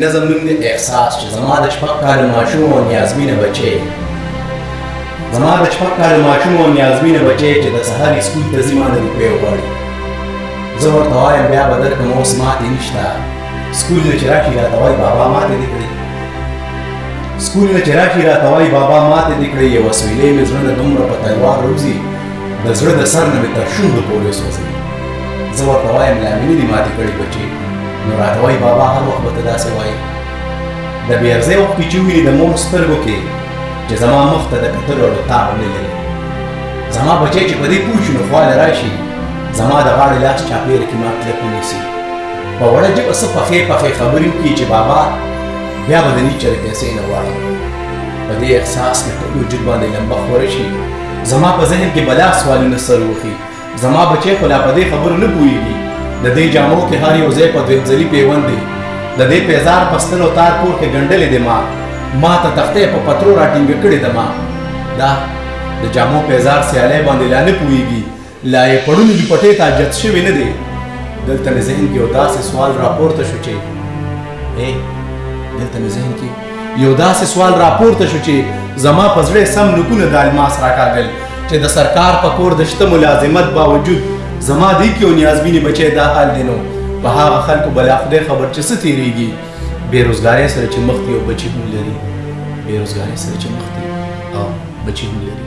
نظم نوم دی احساس چې زما د شپږ کالو ماشوم او نیازمینه بچی زما د شپږ کالو ماشوم او نیازمینه بچی چې د سهار اسکول ته ځي ما نه روپۍ غواړي زه ورته وایم بیا به درکړم اوس ماتې نشته سکول نه چې راشي راته وایي بابا ماتې دې کړې سکول نه چې راشي راته وایي بابا ماتې دې کړې یوه سویلۍ مې زړه نه دومره په تلوار روزي د زړه د سر نه مې تر شونډو پورې سوځوي زه ورته وایم لا مې نه دي ماتې کړي بچې نو راته وایي بابا هر وخت به ته داسې وایي د بېرځای وخت چې ویني د مور سترګو کې چې زما مخ ته د کتلو اړو تاب نه لري زما بچی چې په دې پوه شي نو خواله راشي زما د غاړې لاس چاپېر کې ما کلک ونیسي په وړه ژبه څه پخې پخې خبرې وکړي چې بابا بیا به د نیچرې پیسې نه غواړي په دې احساس مې په وجود باندې لمبه خوره شي زما په ذهن کې بلا سوالونه سر وخی زما بچی خو لا په دې خبرو نه پوهېږي د دې جامو کې هر یو ځای په دویم ځلي پیوند دی د دې پیزار په ستنو تار پور کې ګنډلې دی ما ما ته تختې په پترو راټینګه کړې ده ما دا د جامو پیزار سیالۍ باندې لا نه پوهېږي لا یې پړونی دوپټې تا جت شوی نه دی، دلته مې ذهن کې یو داسې سوال راپورته شو چې ای دلته مې ذهن کې یو داسې سوال راپورته شو چې زما په زړه سم نکونه د الماس راکاږل چې د سرکار په کور د شته ملازمت باوجود زما دی کې او نیازبینې بچی دا حال دی نو په هغه خلکو بلا خدای خبر چې څه تېرېږي بېروزګارۍ سره چې مخ دي او بچي هم لري بېروزګارۍ سره چې مخ دي او بچي هم لري